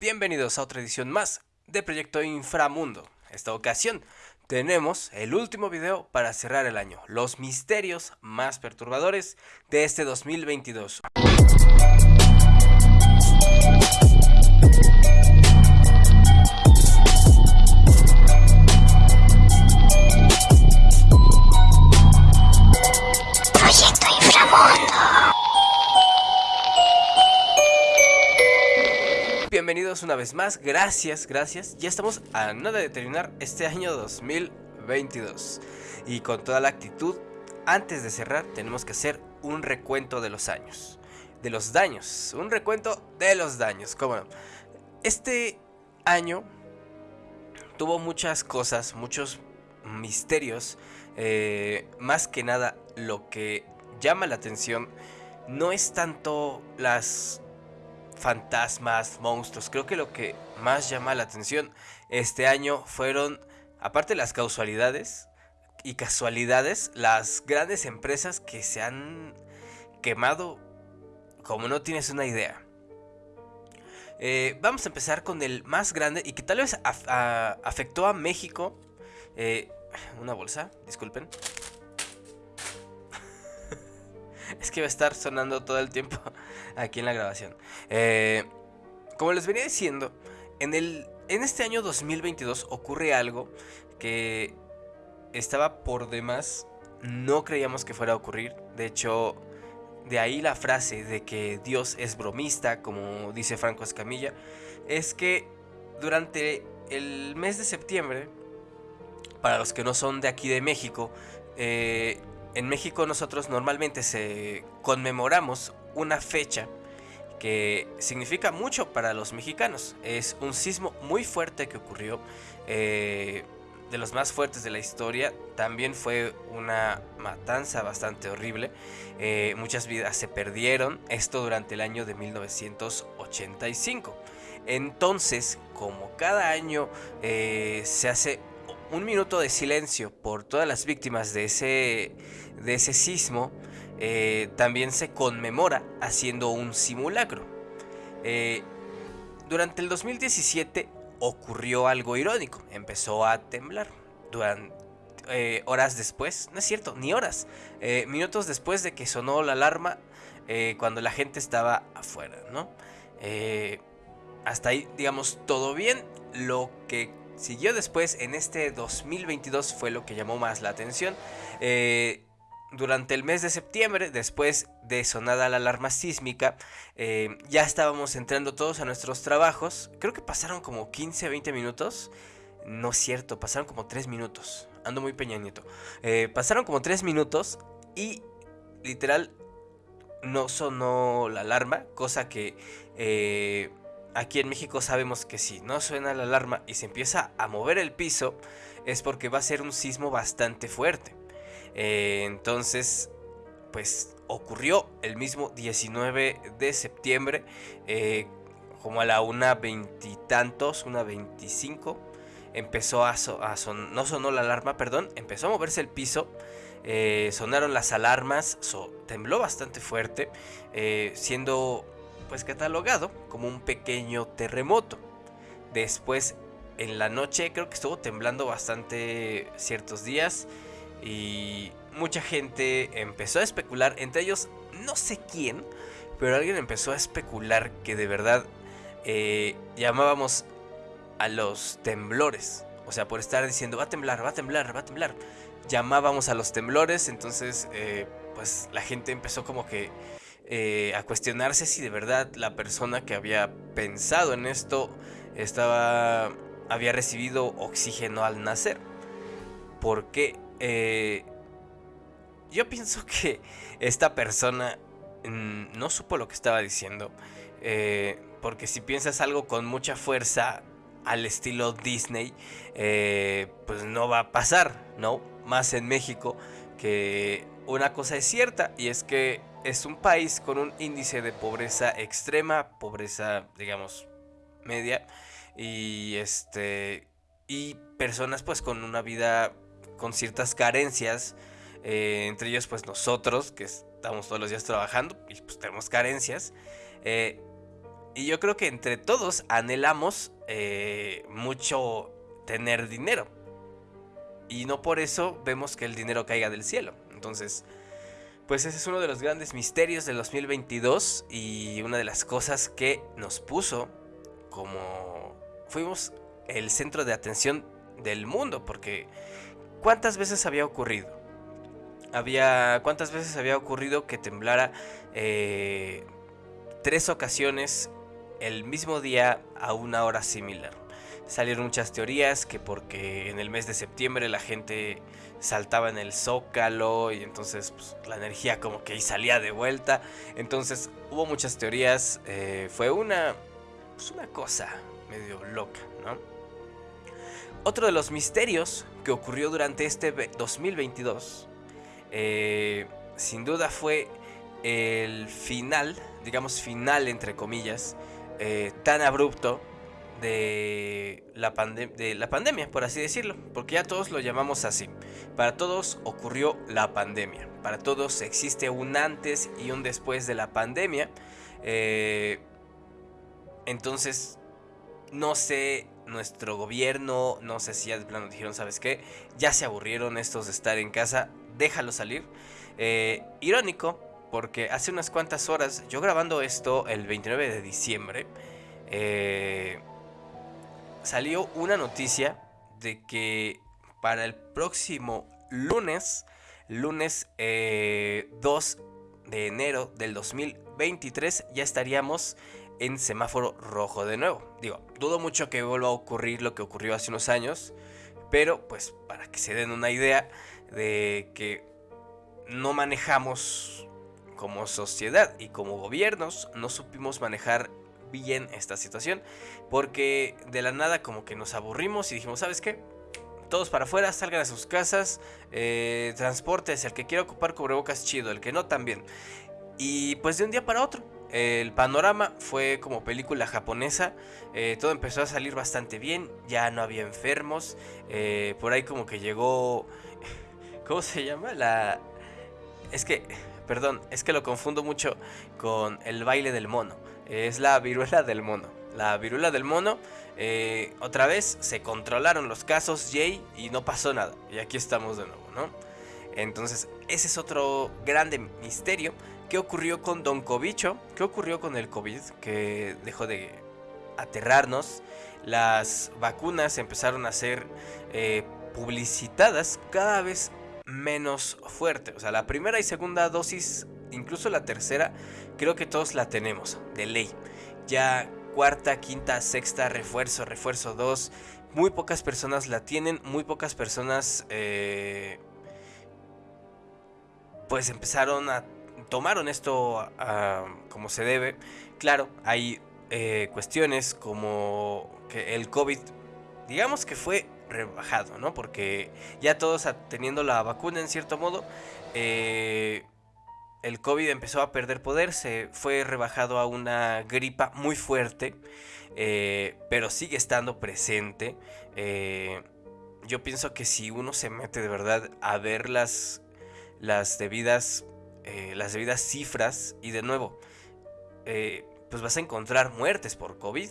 Bienvenidos a otra edición más de Proyecto Inframundo. Esta ocasión tenemos el último video para cerrar el año, los misterios más perturbadores de este 2022. Una vez más, gracias, gracias. Ya estamos a nada de terminar este año 2022. Y con toda la actitud, antes de cerrar tenemos que hacer un recuento de los años. De los daños, un recuento de los daños, cómo no. Este año tuvo muchas cosas, muchos misterios. eh, más que nada, lo que llama la atención no es tanto las fantasmas, monstruos. Creo que lo que más llama la atención este año fueron, aparte de las causalidades y casualidades, las grandes empresas que se han quemado como no tienes una idea. Eh, vamos a empezar con el más grande y que tal vez afectó a México. Eh, una bolsa, disculpen. Es que va a estar sonando todo el tiempo aquí en la grabación. Eh, como les venía diciendo, en, el, en este año 2022 ocurre algo que estaba por demás. No creíamos que fuera a ocurrir. De hecho, de ahí la frase de que Dios es bromista, como dice Franco Escamilla, es que durante el mes de septiembre, para los que no son de aquí de México, eh, en México nosotros normalmente se conmemoramos una fecha que significa mucho para los mexicanos. Es un sismo muy fuerte que ocurrió, eh, de los más fuertes de la historia. También fue una matanza bastante horrible. Eh, muchas vidas se perdieron. Esto durante el año de 1985. Entonces, como cada año eh, se hace un minuto de silencio por todas las víctimas de ese, de ese sismo, eh, también se conmemora haciendo un simulacro. Eh, durante el 2017 ocurrió algo irónico, empezó a temblar. Durante, eh, horas después, no es cierto, ni horas, minutos después de que sonó la alarma cuando la gente estaba afuera, ¿no? Hasta ahí, digamos, todo bien. Lo que siguió después en este 2022 fue lo que llamó más la atención. Eh, durante el mes de septiembre, después de sonada la alarma sísmica, eh, ya estábamos entrando todos a nuestros trabajos. Creo que pasaron como 15, 20 minutos. No es cierto, pasaron como 3 minutos. Ando muy peñañito. Eh, pasaron como 3 minutos y literal no sonó la alarma, cosa que eh, aquí en México sabemos que si no suena la alarma y se empieza a mover el piso, es porque va a ser un sismo bastante fuerte. Eh, entonces, pues ocurrió el mismo 19 de septiembre, eh, como a la una veintitantos, una veinticinco, empezó a, so- son- no sonó la alarma, perdón, empezó a moverse el piso, eh, sonaron las alarmas, tembló bastante fuerte, siendo pues catalogado como un pequeño terremoto. Después, en la noche, creo que estuvo temblando bastante ciertos días y mucha gente empezó a especular, entre ellos no sé quién, pero alguien empezó a especular que de verdad eh, llamábamos a los temblores. O sea, por estar diciendo, va a temblar, va a temblar, va a temblar. Llamábamos a los temblores, entonces eh, pues la gente empezó como que eh, a cuestionarse si de verdad la persona que había pensado en esto estaba había recibido oxígeno al nacer. Porque eh, yo pienso que esta persona no supo lo que estaba diciendo. eh, porque si piensas algo con mucha fuerza al estilo Disney, eh, pues no va a pasar, ¿no? Más en México, que una cosa es cierta y es que es un país con un índice de pobreza extrema, pobreza, digamos, media, y este, y personas pues con una vida con ciertas carencias, eh, entre ellos pues nosotros, que estamos todos los días trabajando y pues tenemos carencias, eh, Y yo creo que entre todos anhelamos eh, mucho tener dinero. Y no por eso vemos que el dinero caiga del cielo. Entonces, pues ese es uno de los grandes misterios del 2022 y una de las cosas que nos puso como fuimos el centro de atención del mundo, porque ¿cuántas veces había ocurrido? Había, ¿Cuántas veces había ocurrido que temblara eh, tres ocasiones el mismo día a una hora similar? Salieron muchas teorías que porque en el mes de septiembre la gente saltaba en el zócalo y entonces pues, la energía como que salía de vuelta. Entonces hubo muchas teorías. Eh, fue una, pues, una cosa medio loca, ¿no? Otro de los misterios que ocurrió durante este 2022, eh, sin duda fue el final, digamos final entre comillas, eh, tan abrupto de la, de la pandemia, por así decirlo, porque ya todos lo llamamos así. Para todos ocurrió la pandemia, para todos existe un antes y un después de la pandemia. Eh, entonces, no sé, nuestro gobierno, no sé si ya de plano dijeron, ¿sabes qué? Ya se aburrieron estos de estar en casa, déjalo salir. Eh, irónico, porque hace unas cuantas horas, yo grabando esto el 29 de diciembre, eh, salió una noticia de que para el próximo lunes, lunes 2 eh, de enero del 2023, ya estaríamos en semáforo rojo de nuevo. Digo, dudo mucho que vuelva a ocurrir lo que ocurrió hace unos años, pero pues para que se den una idea de que no manejamos como sociedad y como gobiernos, no supimos manejar bien esta situación. Porque de la nada como que nos aburrimos y dijimos, ¿sabes qué? Todos para afuera, salgan a sus casas, eh, transportes, el que quiera ocupar cubrebocas chido, el que no también. Y pues de un día para otro, el panorama fue como película japonesa, eh, todo empezó a salir bastante bien, ya no había enfermos, eh, por ahí como que llegó, ¿cómo se llama? La... Es que, perdón, es que lo confundo mucho con el baile del mono es la viruela del mono. La viruela del mono, eh, otra vez se controlaron los casos, Jay, y no pasó nada. Y aquí estamos de nuevo, ¿no? Entonces, ese es otro grande misterio. ¿Qué ocurrió con Don Covicho? ¿Qué ocurrió con el COVID? Que dejó de aterrarnos. Las vacunas empezaron a ser eh, publicitadas cada vez menos fuerte. O sea, la primera y segunda dosis incluso la tercera, creo que todos la tenemos, de ley. Ya cuarta, quinta, sexta, refuerzo, refuerzo 2. Muy pocas personas la tienen, muy pocas personas eh, pues empezaron a tomaron esto como se debe. Claro, hay eh, cuestiones como que el COVID, digamos que fue rebajado, ¿no? Porque ya todos teniendo la vacuna en cierto modo, eh, el COVID empezó a perder poder, se fue rebajado a una gripa muy fuerte, eh, pero sigue estando presente. Eh, yo pienso que si uno se mete de verdad a ver las, las debidas, eh, las debidas cifras, y de nuevo, pues vas a encontrar muertes por COVID,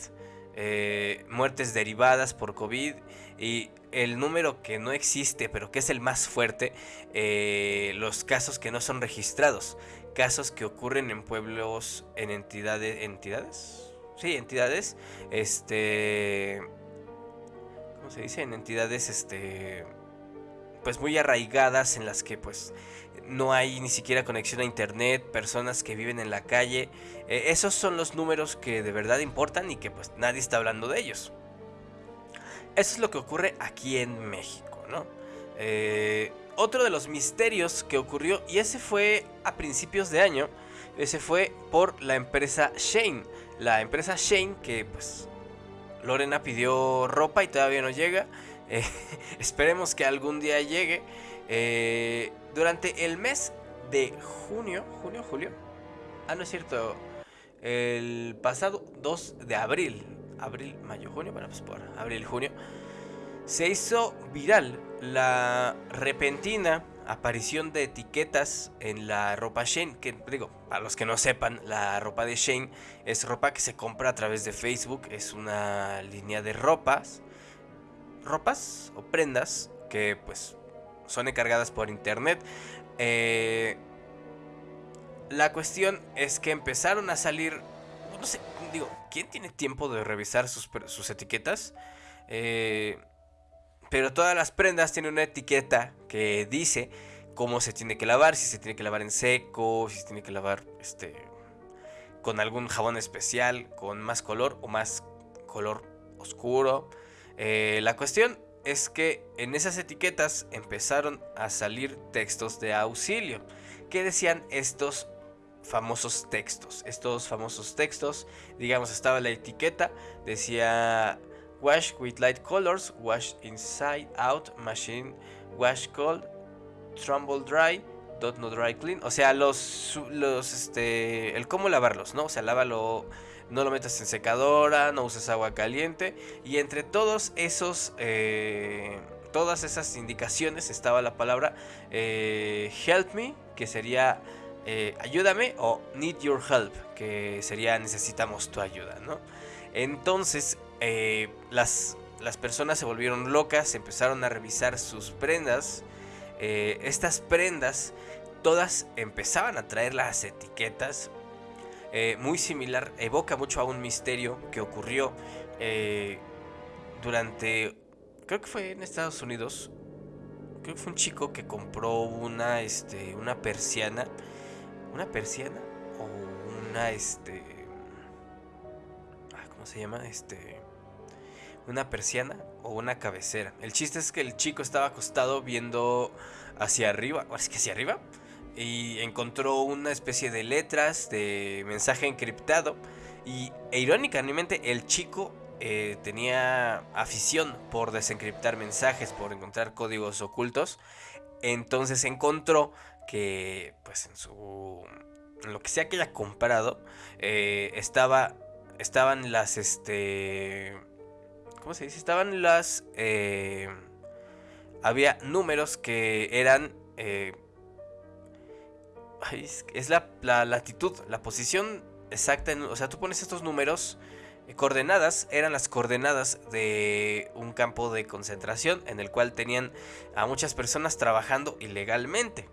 muertes derivadas por COVID, y el número que no existe, pero que es el más fuerte, eh, los casos que no son registrados, casos que ocurren en pueblos, en entidades, entidades, sí, entidades, este, ¿cómo se dice? En entidades, este, pues muy arraigadas en las que pues no hay ni siquiera conexión a internet, personas que viven en la calle, eh, esos son los números que de verdad importan y que pues nadie está hablando de ellos. Eso es lo que ocurre aquí en México, ¿no? Eh, otro de los misterios que ocurrió, y ese fue a principios de año, ese fue por la empresa Shane. La empresa Shane que pues Lorena pidió ropa y todavía no llega. Eh, esperemos que algún día llegue. Eh, durante el mes de junio, junio, julio. Ah, no es cierto. El pasado 2 de abril abril, mayo, junio, bueno, pues por abril, junio, se hizo viral la repentina aparición de etiquetas en la ropa Shane. Que digo, para los que no sepan, la ropa de Shane es ropa que se compra a través de Facebook. Es una línea de ropas. Ropas o prendas que pues son encargadas por internet. Eh, la cuestión es que empezaron a salir. No sé, digo, ¿quién tiene tiempo de revisar sus, sus etiquetas? Eh, pero todas las prendas tienen una etiqueta que dice cómo se tiene que lavar, si se tiene que lavar en seco, si se tiene que lavar este con algún jabón especial, con más color o más color oscuro. Eh, la cuestión es que en esas etiquetas empezaron a salir textos de auxilio que decían estos famosos textos. Estos famosos textos, digamos, estaba la etiqueta, decía Wash with light colors, wash inside out, machine, wash cold, trumble dry, dot no dry clean. O sea, los, los, este, el cómo lavarlos, ¿no? O sea, lávalo, no lo metas en secadora, no uses agua caliente. Y entre todos esos, eh, todas esas indicaciones estaba la palabra eh, help me, que sería eh, ayúdame, o need your help, que sería necesitamos tu ayuda, ¿no? Entonces, eh, las, las personas se volvieron locas, empezaron a revisar sus prendas. Eh, estas prendas, todas empezaban a traer las etiquetas. Muy similar, evoca mucho a un misterio que ocurrió durante, creo que fue en Estados Unidos. Creo que fue un chico que compró una, este, una persiana. ¿Una persiana? O una, este... ¿Cómo se llama? Este una persiana o una cabecera. El chiste es que el chico estaba acostado viendo hacia arriba, es que hacia arriba, y encontró una especie de letras de mensaje encriptado. Y e, irónicamente el chico eh, tenía afición por desencriptar mensajes, por encontrar códigos ocultos. Entonces encontró que, pues en su, en lo que sea que haya comprado, eh, estaba, estaban las, este, ¿Cómo se dice? Estaban las... Eh, había números que eran... Eh, es la, latitud, la posición exacta. o sea, tú pones estos números... Coordenadas eran las coordenadas de un campo de concentración en el cual tenían a muchas personas trabajando ilegalmente.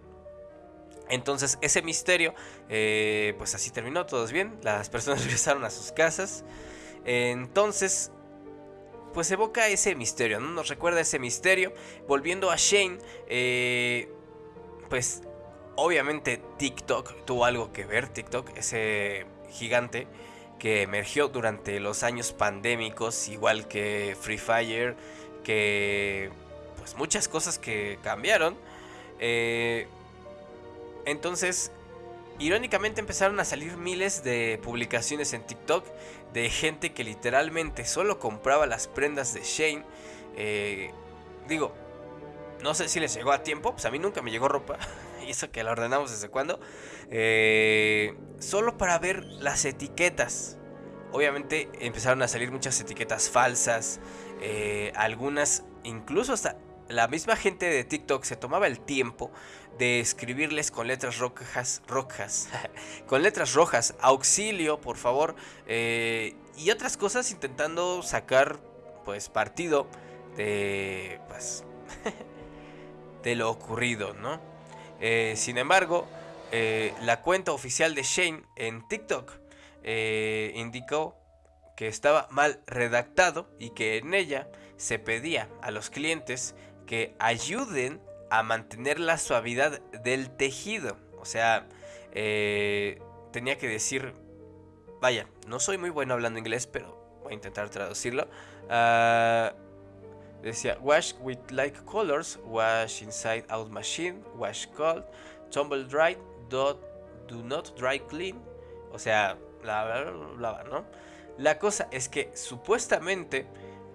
Entonces ese misterio, pues así terminó, todos bien, las personas regresaron a sus casas. Entonces pues evoca ese misterio, ¿no? Nos recuerda ese misterio. Volviendo a Shane, eh, pues obviamente TikTok tuvo algo que ver. TikTok, ese gigante que emergió durante los años pandémicos, igual que Free Fire, que pues muchas cosas que cambiaron. Eh, entonces, irónicamente empezaron a salir miles de publicaciones en TikTok de gente que literalmente solo compraba las prendas de Shane. Eh, digo, no sé si les llegó a tiempo, pues a mí nunca me llegó ropa. y eso que la ordenamos desde cuando. Eh, solo para ver las etiquetas. Obviamente empezaron a salir muchas etiquetas falsas. Eh, algunas, incluso hasta la misma gente de TikTok se tomaba el tiempo de escribirles con letras rojas, rojas, con letras rojas, auxilio, por favor, eh, y otras cosas intentando sacar, pues, partido de, pues, de lo ocurrido, ¿no? Eh, sin embargo, eh, la cuenta oficial de Shane en TikTok indicó que estaba mal redactado y que en ella se pedía a los clientes que ayuden a mantener la suavidad del tejido. O sea, eh, tenía que decir, vaya, no soy muy bueno hablando inglés, pero voy a intentar traducirlo. Ah, decía, wash with like colors, wash inside out machine, wash cold, tumble dry, do, not dry clean. O sea, lava, lava, ¿no? La cosa es que supuestamente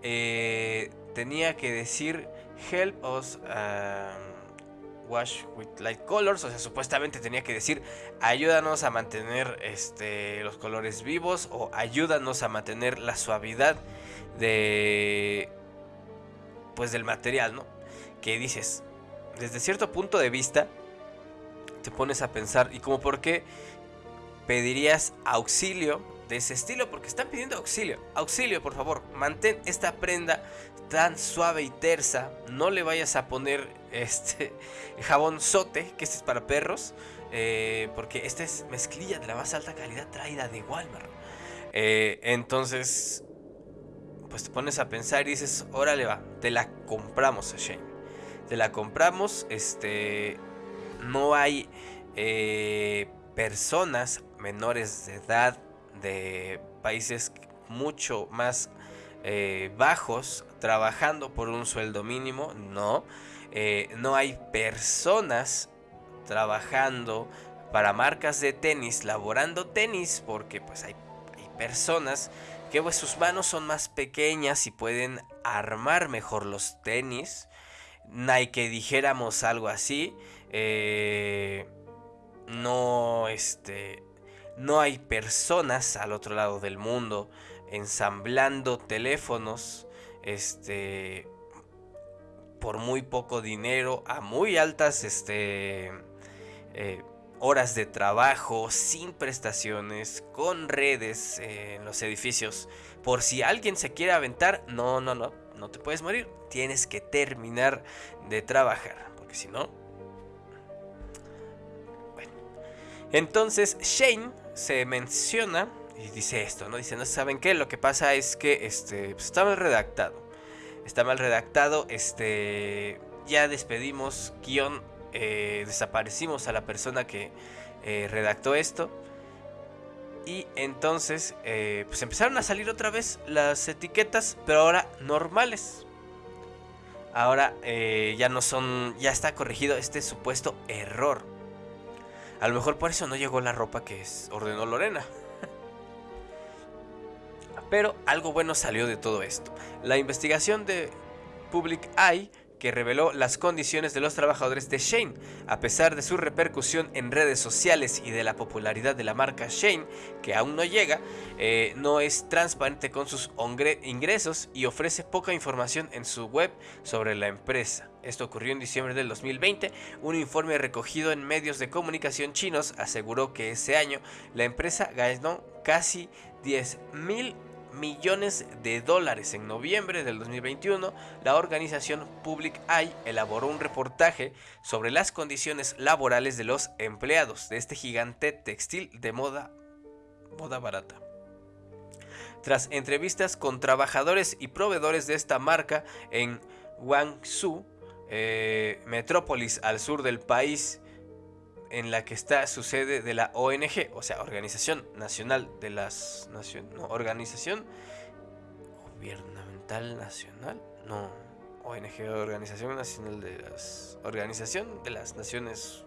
eh, tenía que decir help us um, wash with light colors. O sea, supuestamente tenía que decir ayúdanos a mantener este, los colores vivos o ayúdanos a mantener la suavidad de pues del material, ¿no? Que dices, desde cierto punto de vista, te pones a pensar, ¿y como por qué pedirías auxilio de ese estilo? Porque están pidiendo auxilio. Auxilio, por favor, mantén esta prenda tan suave y tersa. No le vayas a poner este jabón sote, que este es para perros. Eh, porque esta es mezclilla de la más alta calidad traída de Walmart. Eh, entonces, pues te pones a pensar y dices, órale va, te la compramos, Shane. Te la compramos, este, no hay eh, personas menores de edad de países mucho más bajos trabajando por un sueldo mínimo, no. no hay personas trabajando para marcas de tenis, laborando tenis, porque pues hay, personas que pues sus manos son más pequeñas y pueden armar mejor los tenis. Nike dijéramos algo así. Eh, no, este, no hay personas al otro lado del mundo ensamblando teléfonos, este, por muy poco dinero a muy altas, este, eh, horas de trabajo, sin prestaciones, con redes en los edificios. Por si alguien se quiere aventar, no, no, no, no te puedes morir. Tienes que terminar de trabajar, porque si no... Bueno. Entonces Shane se menciona y dice esto, ¿no? Dice, no saben qué, lo que pasa es que este, pues, está mal redactado. Está mal redactado, este... Ya despedimos eh, desaparecimos a la persona que eh, redactó esto. Y entonces, eh, pues empezaron a salir otra vez las etiquetas, pero ahora normales. Ahora ya no son, ya está corregido este supuesto error. A lo mejor por eso no llegó la ropa que ordenó Lorena. Pero algo bueno salió de todo esto. La investigación de Public Eye que reveló las condiciones de los trabajadores de Shane. A pesar de su repercusión en redes sociales y de la popularidad de la marca Shane, que aún no llega, eh, no es transparente con sus ingresos y ofrece poca información en su web sobre la empresa. Esto ocurrió en diciembre del 2020. Un informe recogido en medios de comunicación chinos aseguró que ese año la empresa ganó casi 10 mil millones de dólares. En noviembre del 2021, la organización Public Eye elaboró un reportaje sobre las condiciones laborales de los empleados de este gigante textil de moda, moda barata. Tras entrevistas con trabajadores y proveedores de esta marca en Guangzhou, eh, metrópolis al sur del país, en la que está su sede de la ONG, o sea, Organización Nacional de las Naciones, no, Organización Gubernamental Nacional, no, ONG, Organización Nacional de las Organización de las Naciones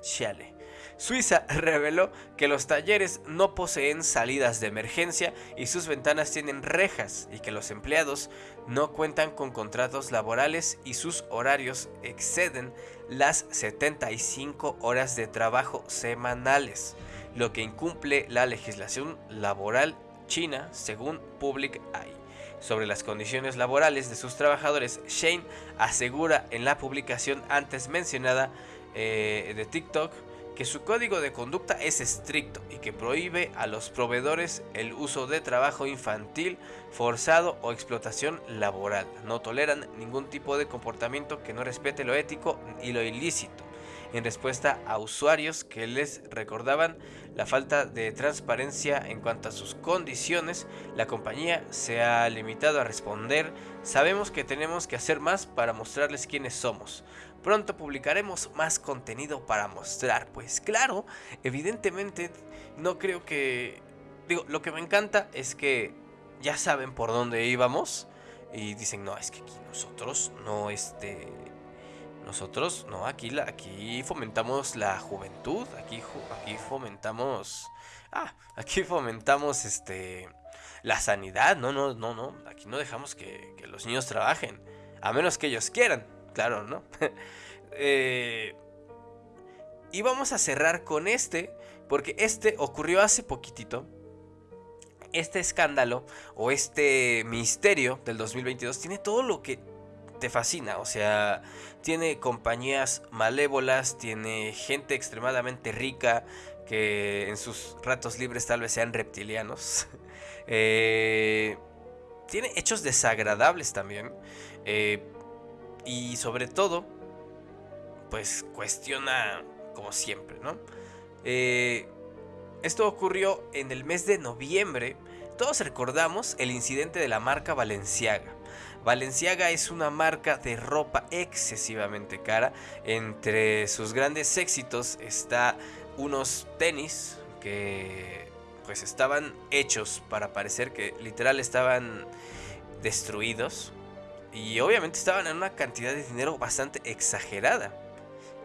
Chale. Suiza reveló que los talleres no poseen salidas de emergencia y sus ventanas tienen rejas y que los empleados no cuentan con contratos laborales y sus horarios exceden las 75 horas de trabajo semanales, lo que incumple la legislación laboral china según Public Eye. Sobre las condiciones laborales de sus trabajadores, Shane asegura en la publicación antes mencionada eh, de TikTok que su código de conducta es estricto y que prohíbe a los proveedores el uso de trabajo infantil, forzado o explotación laboral. No toleran ningún tipo de comportamiento que no respete lo ético y lo ilícito. En respuesta a usuarios que les recordaban la falta de transparencia en cuanto a sus condiciones, la compañía se ha limitado a responder, sabemos que tenemos que hacer más para mostrarles quiénes somos. Pronto publicaremos más contenido para mostrar. Pues claro, evidentemente no creo que... Digo, lo que me encanta es que ya saben por dónde íbamos. Y dicen, no, es que aquí nosotros no, este... Nosotros, no, aquí, aquí fomentamos la juventud, aquí, aquí fomentamos... Ah, aquí fomentamos, este... La sanidad, no, no, no, no. Aquí no dejamos que, que los niños trabajen. A menos que ellos quieran claro, ¿no? Eh, y vamos a cerrar con este, porque este ocurrió hace poquitito. Este escándalo o este misterio del 2022 tiene todo lo que te fascina. O sea, tiene compañías malévolas, tiene gente extremadamente rica que en sus ratos libres tal vez sean reptilianos. Eh, tiene hechos desagradables también. Eh, y sobre todo, pues cuestiona como siempre, ¿no? Eh, esto ocurrió en el mes de noviembre. Todos recordamos el incidente de la marca Valenciaga. Valenciaga es una marca de ropa excesivamente cara. Entre sus grandes éxitos está unos tenis que pues estaban hechos para parecer que literal estaban destruidos y obviamente estaban en una cantidad de dinero bastante exagerada.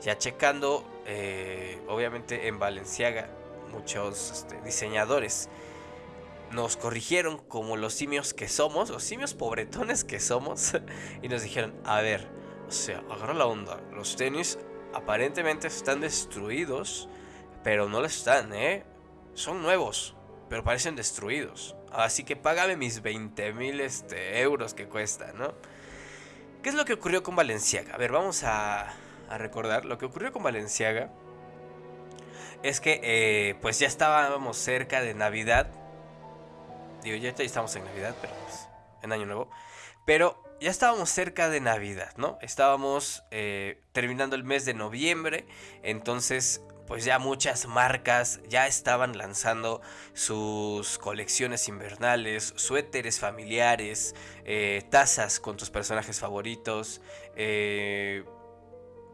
Ya checando, eh, obviamente en Valenciaga, muchos este, diseñadores nos corrigieron como los simios que somos, los simios pobretones que somos, y nos dijeron, a ver, o sea, agarra la onda, los tenis aparentemente están destruidos, pero no lo están, ¿eh? Son nuevos, pero parecen destruidos. Así que págame mis 20 mil este, euros que cuesta, ¿no? ¿Qué es lo que ocurrió con Valenciaga? A ver, vamos a, a recordar. Lo que ocurrió con Valenciaga es que eh, pues ya estábamos cerca de Navidad Digo, ya estamos en Navidad, pero pues, en Año Nuevo. Pero ya estábamos cerca de Navidad, ¿no? Estábamos eh, terminando el mes de noviembre, entonces pues ya muchas marcas ya estaban lanzando sus colecciones invernales, suéteres familiares, eh, tazas con tus personajes favoritos, eh,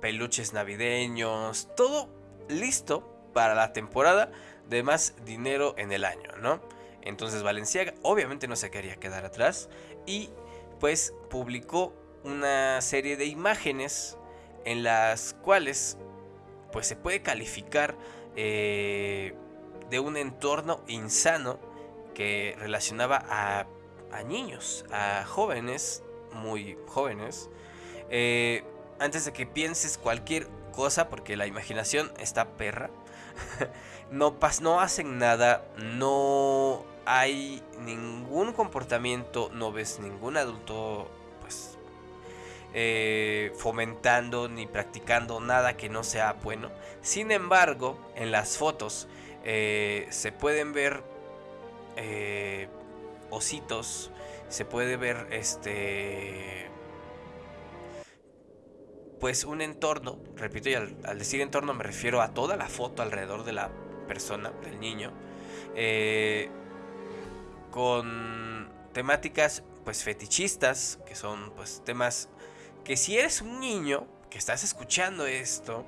peluches navideños, todo listo para la temporada de más dinero en el año, ¿no? Entonces Valenciaga obviamente no se quería quedar atrás y pues publicó una serie de imágenes en las cuales pues se puede calificar eh, de un entorno insano que relacionaba a, niños, a jóvenes, muy jóvenes. Eh, antes de que pienses cualquier cosa, porque la imaginación está perra, no, no hacen nada, no hay ningún comportamiento, no ves ningún adulto eh, fomentando ni practicando nada que no sea bueno. Sin embargo, en las fotos eh, se pueden ver eh, ositos, se puede ver este pues un entorno, repito, y al, decir entorno me refiero a toda la foto alrededor de la persona, del niño, eh, con temáticas pues fetichistas, que son pues temas que si eres un niño que estás escuchando esto,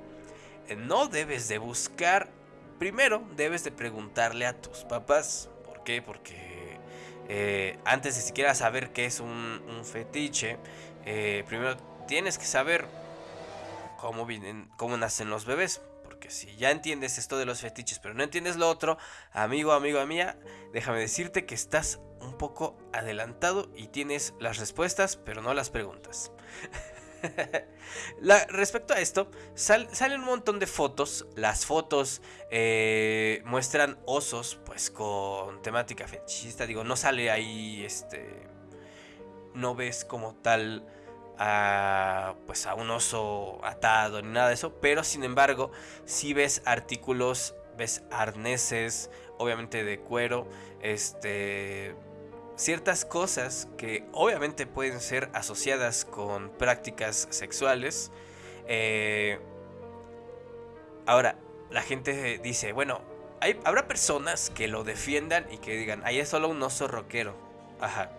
eh, no debes de buscar, primero debes de preguntarle a tus papás, ¿por qué? Porque eh, antes de siquiera saber qué es un, fetiche, eh, primero tienes que saber cómo, vienen, cómo nacen los bebés, porque si ya entiendes esto de los fetiches, pero no entiendes lo otro, amigo, amigo, mía, déjame decirte que estás un poco adelantado y tienes las respuestas, pero no las preguntas. respecto a esto, salen un montón de fotos. Las fotos eh, muestran osos, pues con temática fetichista. Digo, no sale ahí, este, no ves como tal a, pues a un oso atado ni nada de eso, pero sin embargo, si ves artículos, ves arneses, obviamente de cuero, este ciertas cosas que obviamente pueden ser asociadas con prácticas sexuales. Eh, ahora, la gente dice, bueno, habrá personas que lo defiendan y que digan, ahí es solo un oso rockero. Ajá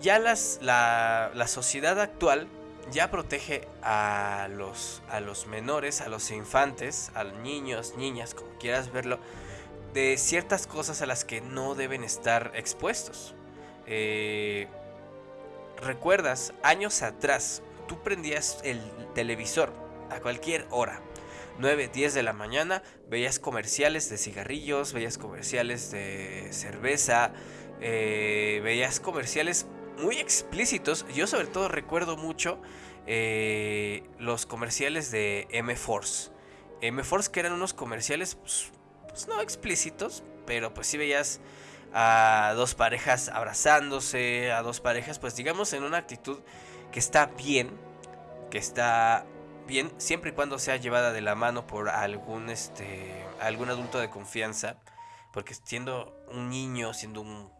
ya las, la, sociedad actual ya protege a los, a los menores, a los infantes, a los niños, niñas, como quieras verlo, de ciertas cosas a las que no deben estar expuestos. Eh, ¿Recuerdas? Años atrás, tú prendías el televisor a cualquier hora. 9, 10 de la mañana, veías comerciales de cigarrillos, veías comerciales de cerveza, eh, veías comerciales muy explícitos. Yo sobre todo recuerdo mucho eh, los comerciales de M-Force. M-Force que eran unos comerciales pues, pues, no explícitos, pero pues sí veías a dos parejas abrazándose, a dos parejas, pues digamos en una actitud que está bien, que está bien siempre y cuando sea llevada de la mano por algún este algún adulto de confianza, porque siendo un niño, siendo un,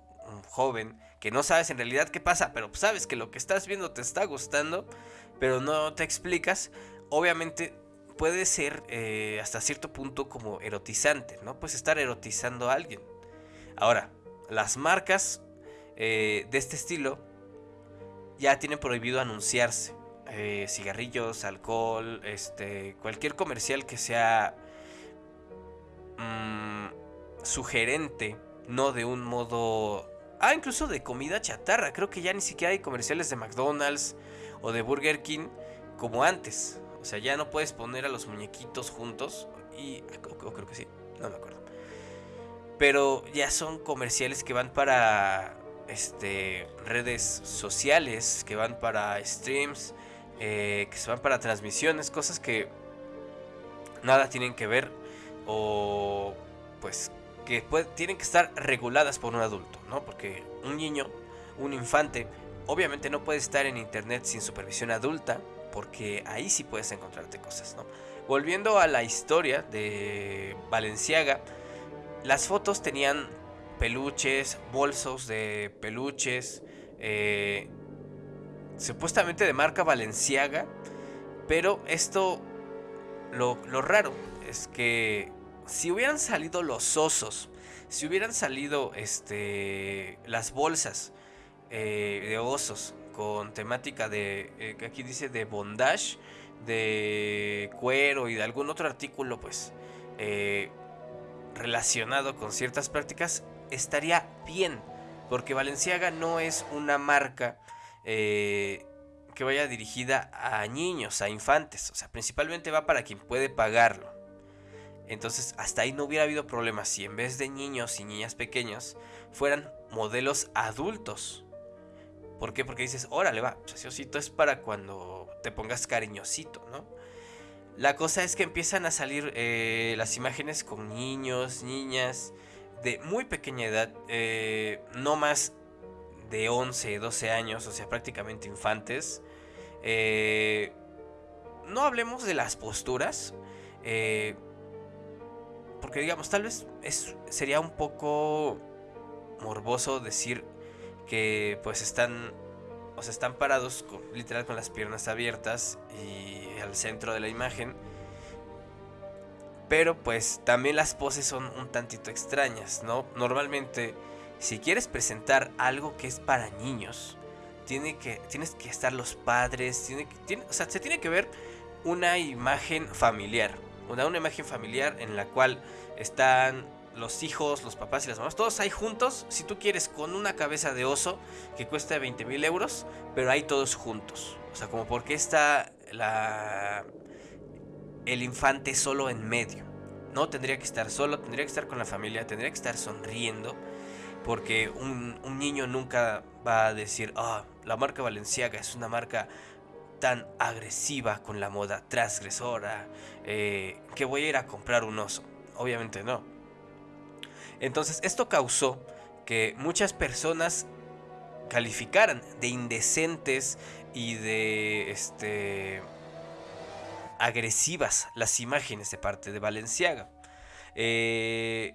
joven que no sabes en realidad qué pasa, pero sabes que lo que estás viendo te está gustando, pero no te explicas, obviamente puede ser eh, hasta cierto punto como erotizante, ¿no? Puedes estar erotizando a alguien. Ahora, las marcas eh, de este estilo ya tienen prohibido anunciarse. Eh, cigarrillos, alcohol, este, cualquier comercial que sea mm, sugerente, no de un modo... Ah, incluso de comida chatarra. Creo que ya ni siquiera hay comerciales de McDonald's o de Burger King como antes. O sea, ya no puedes poner a los muñequitos juntos. Y creo que sí, no me acuerdo. Pero ya son comerciales que van para este, redes sociales, que van para streams, eh, que se van para transmisiones, cosas que nada tienen que ver o pues que tienen que estar reguladas por un adulto, ¿no? Porque un niño, un infante, obviamente no puede estar en internet sin supervisión adulta, porque ahí sí puedes encontrarte cosas, ¿no? Volviendo a la historia de Valenciaga, las fotos tenían peluches, bolsos de peluches, eh, supuestamente de marca Valenciaga, pero esto, lo, raro es que si hubieran salido los osos, si hubieran salido este, las bolsas eh, de osos con temática de, eh, aquí dice de bondage, de cuero y de algún otro artículo, pues, relacionado con ciertas prácticas, estaría bien. Porque Valenciaga no es una marca eh, que vaya dirigida a niños, a infantes. O sea, principalmente va para quien puede pagarlo. Entonces, hasta ahí no hubiera habido problemas si en vez de niños y niñas pequeños fueran modelos adultos. ¿Por qué? Porque dices, órale, va, pues osito es para cuando te pongas cariñosito, ¿no? La cosa es que empiezan a salir eh, las imágenes con niños, niñas de muy pequeña edad, eh, no más de 11, 12 años, o sea, prácticamente infantes. Eh, no hablemos de las posturas, porque digamos, tal vez es, sería un poco morboso decir que pues están o sea, están parados literal con las piernas abiertas y al centro de la imagen. Pero pues también las poses son un tantito extrañas, ¿no? Normalmente, si quieres presentar algo que es para niños, tiene que, tienes que estar los padres, tiene, tiene, o sea, se tiene que ver una imagen familiar. Una, imagen familiar en la cual están los hijos, los papás y las mamás, todos ahí juntos, si tú quieres, con una cabeza de oso que cuesta 20 mil euros, pero ahí todos juntos. O sea, como porque está la, el infante solo en medio. No tendría que estar solo, tendría que estar con la familia, tendría que estar sonriendo, porque un, niño nunca va a decir, ah, la marca Valenciaga es una marca tan agresiva con la moda transgresora, eh, que voy a ir a comprar un oso. Obviamente no. Entonces esto causó que muchas personas calificaran de indecentes y de este agresivas las imágenes de parte de Valenciaga. Eh,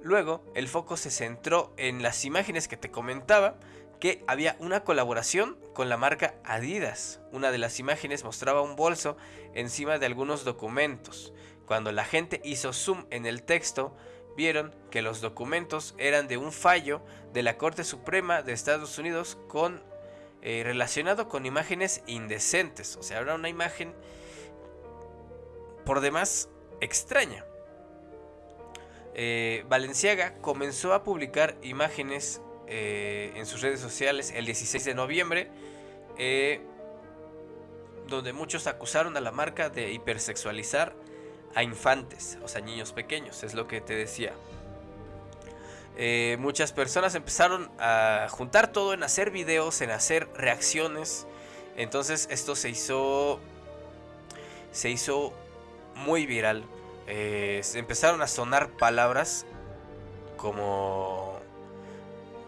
luego el foco se centró en las imágenes que te comentaba que había una colaboración con la marca Adidas. Una de las imágenes mostraba un bolso encima de algunos documentos. Cuando la gente hizo zoom en el texto, vieron que los documentos eran de un fallo de la Corte Suprema de Estados Unidos con eh, relacionado con imágenes indecentes. O sea, era una imagen por demás extraña. Eh, Valenciaga comenzó a publicar imágenes eh, en sus redes sociales el 16 de noviembre, donde muchos acusaron a la marca de hipersexualizar a infantes, o sea, niños pequeños, es lo que te decía. Eh, muchas personas empezaron a juntar todo en hacer videos, en hacer reacciones. Entonces esto se hizo, se hizo muy viral. Eh, empezaron a sonar palabras como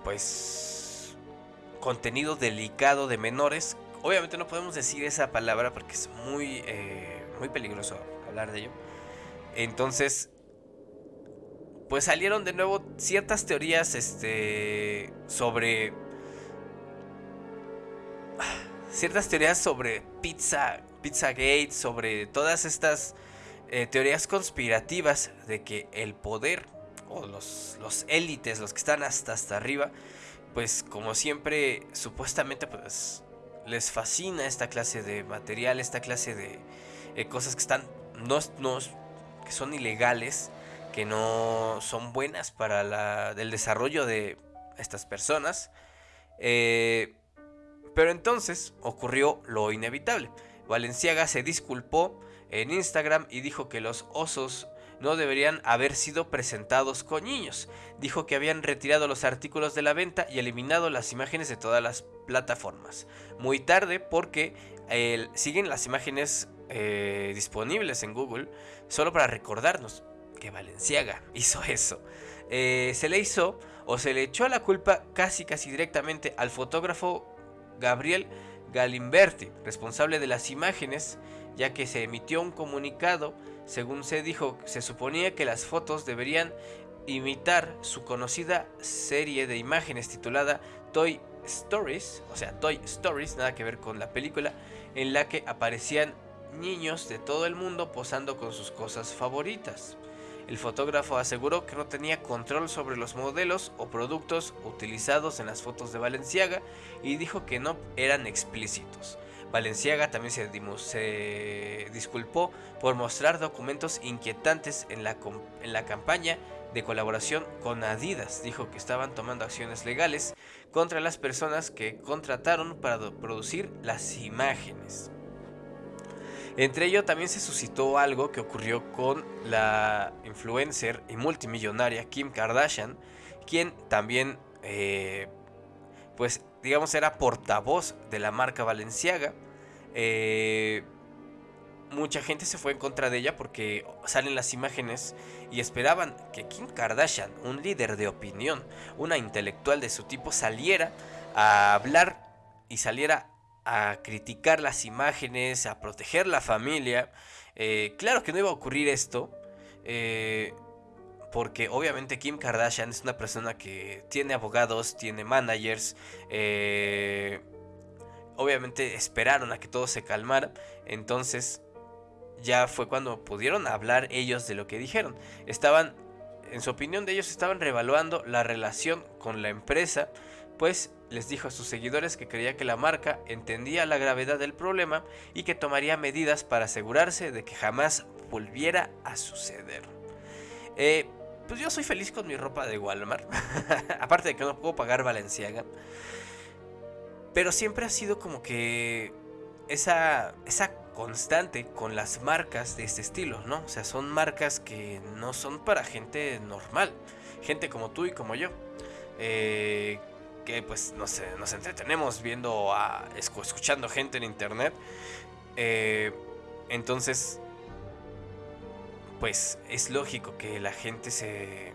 pues contenido delicado de menores. Obviamente no podemos decir esa palabra porque es muy, eh, muy peligroso hablar de ello. Entonces, pues salieron de nuevo ciertas teorías este, sobre... Ciertas teorías sobre pizza, Pizzagate, sobre todas estas eh, teorías conspirativas de que el poder los, los élites, los que están hasta hasta arriba, pues como siempre, supuestamente pues les fascina esta clase de material, esta clase de eh, cosas que están, no, no, que son ilegales, que no son buenas para la, el desarrollo de estas personas. Eh, pero entonces ocurrió lo inevitable. Valenciaga se disculpó en Instagram y dijo que los osos no deberían haber sido presentados con niños. Dijo que habían retirado los artículos de la venta y eliminado las imágenes de todas las plataformas. Muy tarde porque siguen las imágenes eh, disponibles en Google solo para recordarnos que Valenciaga hizo eso. Eh, se le hizo o se le echó la culpa casi casi directamente al fotógrafo Gabriel Galimberti, responsable de las imágenes, ya que se emitió un comunicado, según se dijo, se suponía que las fotos deberían imitar su conocida serie de imágenes titulada Toy Stories, o sea, Toy Stories, nada que ver con la película, en la que aparecían niños de todo el mundo posando con sus cosas favoritas. El fotógrafo aseguró que no tenía control sobre los modelos o productos utilizados en las fotos de Valenciaga y dijo que no eran explícitos. Valenciaga también se, disculpó por mostrar documentos inquietantes en la, campaña de colaboración con Adidas. Dijo que estaban tomando acciones legales contra las personas que contrataron para producir las imágenes. Entre ello también se suscitó algo que ocurrió con la influencer y multimillonaria Kim Kardashian, quien también, eh, pues digamos, era portavoz de la marca Valenciaga. Eh, mucha gente se fue en contra de ella porque salen las imágenes y esperaban que Kim Kardashian, un líder de opinión, una intelectual de su tipo, saliera a hablar y saliera a criticar las imágenes, a proteger la familia. Eh, claro que no iba a ocurrir esto, eh, porque obviamente Kim Kardashian es una persona que tiene abogados, tiene managers, eh, obviamente esperaron a que todo se calmara, entonces ya fue cuando pudieron hablar ellos de lo que dijeron. Estaban, en su opinión de ellos, estaban revaluando la relación con la empresa, pues les dijo a sus seguidores que creía que la marca entendía la gravedad del problema y que tomaría medidas para asegurarse de que jamás volviera a suceder. Eh, pues yo soy feliz con mi ropa de Walmart, aparte de que no puedo pagar Valenciaga, pero siempre ha sido como que esa, esa constante con las marcas de este estilo, ¿no? O sea, son marcas que no son para gente normal, gente como tú y como yo. Eh, que pues no sé, nos entretenemos viendo a escuchando gente en internet. Eh, entonces, pues es lógico que la gente se...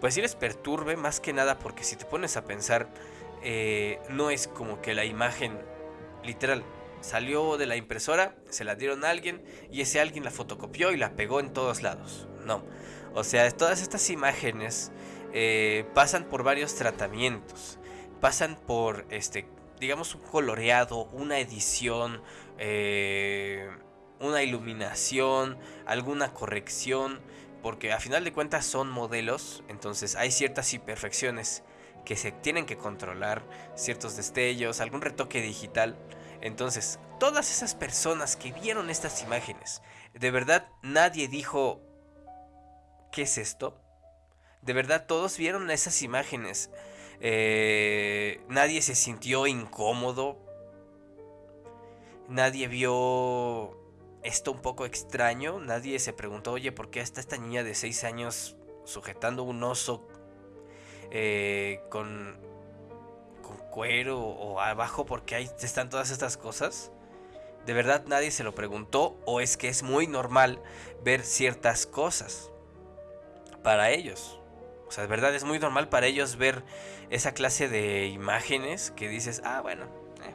Pues sí les perturbe más que nada porque si te pones a pensar, eh, no es como que la imagen literal salió de la impresora, se la dieron a alguien y ese alguien la fotocopió y la pegó en todos lados. No. O sea, todas estas imágenes eh, pasan por varios tratamientos. Pasan por, este, digamos, un coloreado, una edición, eh, una iluminación, alguna corrección, porque a final de cuentas son modelos, entonces hay ciertas imperfecciones que se tienen que controlar, ciertos destellos, algún retoque digital. Entonces, todas esas personas que vieron estas imágenes, de verdad nadie dijo, ¿qué es esto? De verdad, todos vieron esas imágenes. Eh, nadie se sintió incómodo. Nadie vio esto un poco extraño. Nadie se preguntó, oye, ¿por qué está esta niña de 6 años sujetando un oso eh, con, con cuero o abajo? porque ahí están todas estas cosas? De verdad nadie se lo preguntó o es que es muy normal ver ciertas cosas para ellos. O sea, de verdad es muy normal para ellos ver esa clase de imágenes que dices, ah, bueno. eh".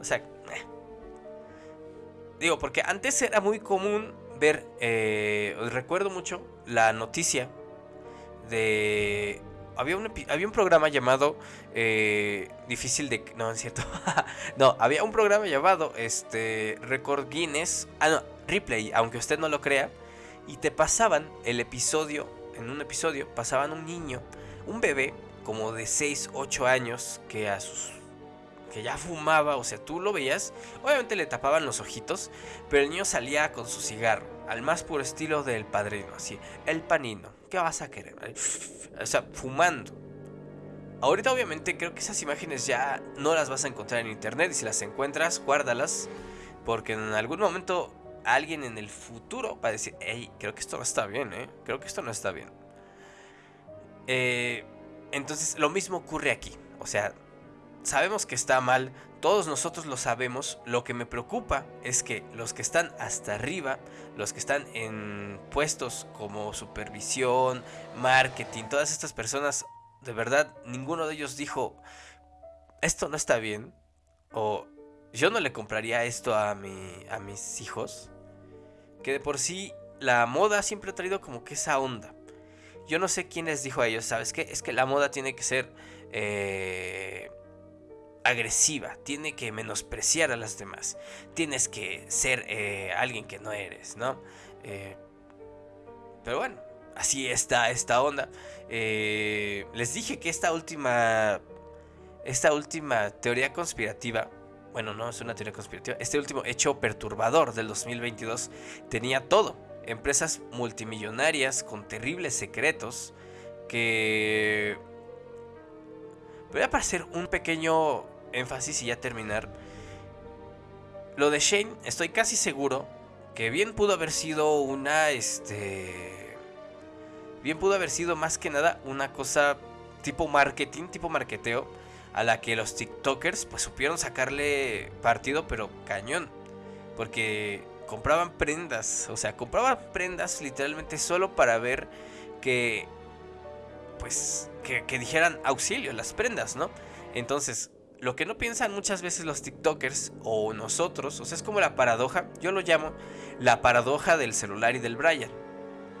O sea, eh. Digo, porque antes era muy común ver, eh, recuerdo mucho la noticia de... Había un, había un programa llamado eh, Difícil de... No, es cierto. no, había un programa llamado este, Record Guinness. Ah, no, Replay, aunque usted no lo crea. Y te pasaban el episodio, en un episodio, pasaban un niño, un bebé como de 6, 8 años que a sus... que ya fumaba, o sea, tú lo veías, obviamente le tapaban los ojitos, pero el niño salía con su cigarro, al más puro estilo del padrino, así, el panino, ¿qué vas a querer? O sea, fumando. Ahorita obviamente creo que esas imágenes ya no las vas a encontrar en internet y si las encuentras, guárdalas, porque en algún momento alguien en el futuro va a decir, hey, creo que esto no está bien, ¿eh? Creo que esto no está bien. Eh, entonces, lo mismo ocurre aquí. O sea, sabemos que está mal, todos nosotros lo sabemos. Lo que me preocupa es que los que están hasta arriba, los que están en puestos como supervisión, marketing, todas estas personas, de verdad, ninguno de ellos dijo, esto no está bien, o yo no le compraría esto a, mi, a mis hijos, que de por sí la moda siempre ha traído como que esa onda. Yo no sé quién les dijo a ellos, ¿sabes qué? Es que la moda tiene que ser eh, agresiva, tiene que menospreciar a las demás, tienes que ser eh, alguien que no eres, ¿no? Eh, pero bueno, así está esta onda. Eh, les dije que esta última, esta última teoría conspirativa, bueno, no es una teoría conspirativa, este último hecho perturbador del 2022 tenía todo empresas multimillonarias con terribles secretos que... Voy a hacer un pequeño énfasis y ya terminar. Lo de Shane, estoy casi seguro que bien pudo haber sido una, este... Bien pudo haber sido más que nada una cosa tipo marketing, tipo marketeo, a la que los TikTokers pues supieron sacarle partido, pero cañón. Porque compraban prendas, o sea, compraban prendas literalmente solo para ver que, pues, que, que, dijeran auxilio las prendas, ¿no? Entonces, lo que no piensan muchas veces los TikTokers o nosotros, o sea, es como la paradoja, yo lo llamo la paradoja del celular y del Brian.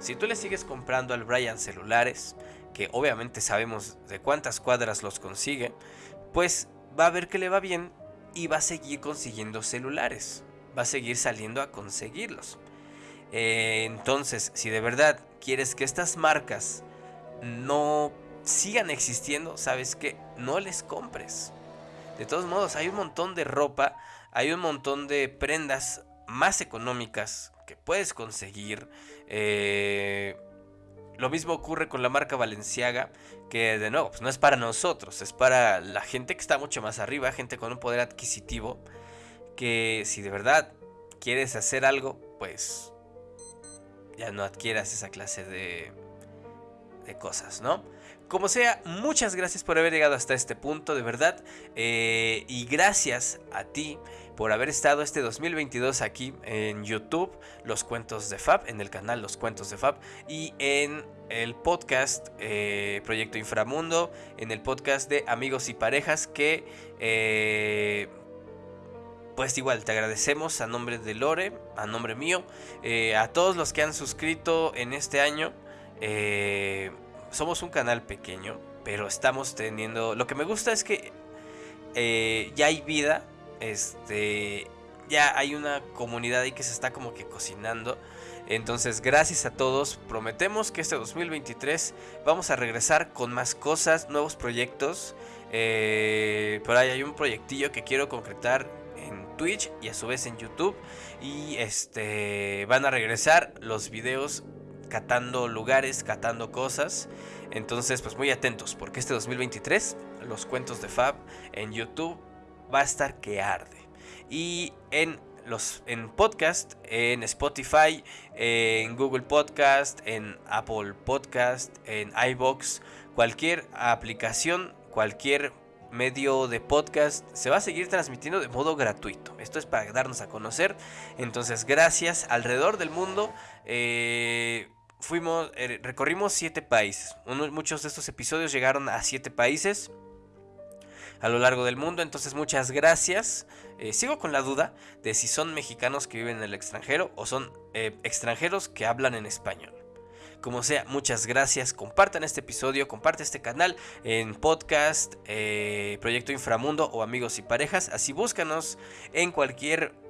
Si tú le sigues comprando al Brian celulares, que obviamente sabemos de cuántas cuadras los consigue, pues va a ver que le va bien y va a seguir consiguiendo celulares va a seguir saliendo a conseguirlos. Eh, entonces, si de verdad quieres que estas marcas no sigan existiendo, sabes que no les compres. De todos modos, hay un montón de ropa, hay un montón de prendas más económicas que puedes conseguir. Eh, lo mismo ocurre con la marca Valenciaga, que de nuevo, pues no es para nosotros, es para la gente que está mucho más arriba, gente con un poder adquisitivo que si de verdad quieres hacer algo, pues ya no adquieras esa clase de, de cosas, ¿no? Como sea, muchas gracias por haber llegado hasta este punto, de verdad. Eh, y gracias a ti por haber estado este 2022 aquí en YouTube, Los Cuentos de Fab, en el canal Los Cuentos de Fab, y en el podcast eh, Proyecto Inframundo, en el podcast de Amigos y Parejas, que... Eh, pues igual te agradecemos a nombre de Lore, a nombre mío, eh, a todos los que han suscrito en este año. Somos un canal pequeño, pero estamos teniendo... Lo que me gusta es que eh, ya hay vida, este, ya hay una comunidad ahí que se está como que cocinando. Entonces, gracias a todos. Prometemos que este 2023 vamos a regresar con más cosas, nuevos proyectos. Eh, por ahí hay un proyectillo que quiero concretar en Twitch y a su vez en YouTube. Y este van a regresar los videos catando lugares, catando cosas. Entonces, pues muy atentos, porque este 2023, los cuentos de Fab en YouTube va a estar que arde. Y en los en podcast, en Spotify, en Google Podcast, en Apple Podcast, en iBox, cualquier aplicación, cualquier medio de podcast se va a seguir transmitiendo de modo gratuito. Esto es para darnos a conocer. Entonces, gracias alrededor del mundo. Eh, fuimos, eh, recorrimos siete países. muchos de estos episodios llegaron a siete países a lo largo del mundo. Entonces muchas gracias. Eh, sigo con la duda de si son mexicanos que viven en el extranjero o son eh, extranjeros que hablan en español. Como sea, muchas gracias. Compartan este episodio, comparte este canal en podcast, Proyecto Inframundo o Amigos y Parejas. Así búscanos en cualquier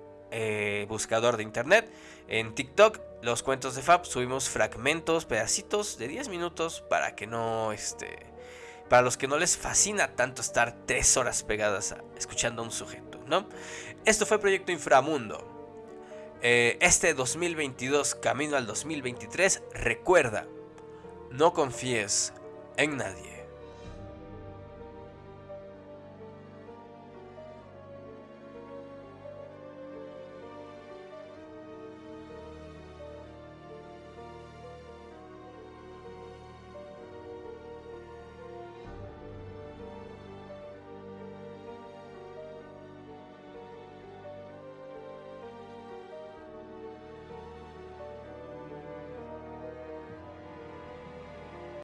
buscador de internet. En TikTok, los cuentos de Fab, subimos fragmentos, pedacitos de 10 minutos para que no, este, para los que no les fascina tanto estar 3 horas pegadas escuchando a un sujeto, ¿no? Esto fue Proyecto Inframundo. Eh, este 2022, camino al 2023, recuerda, no confíes en nadie.